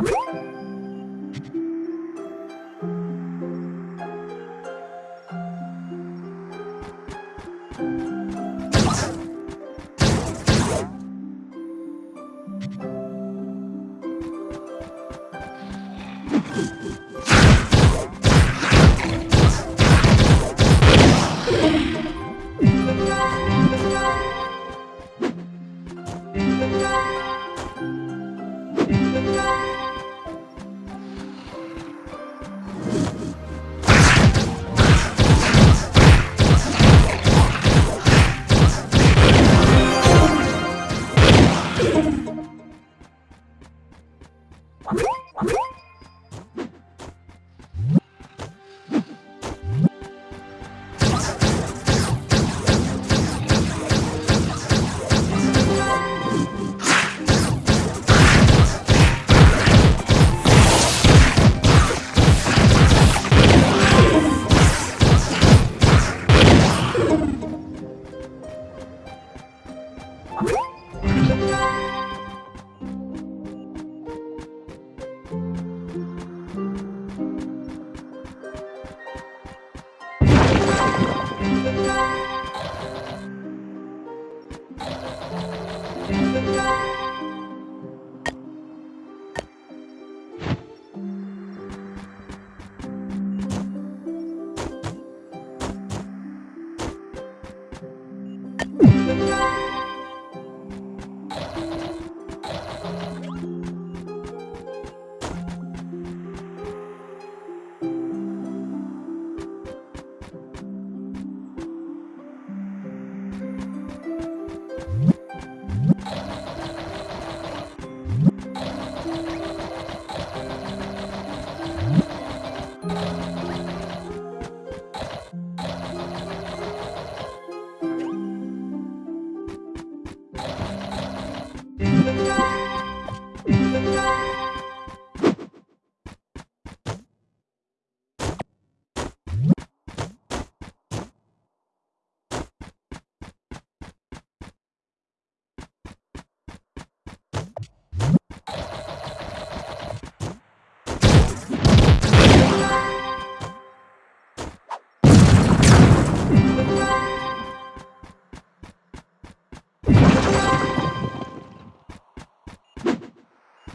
Woo! Bye.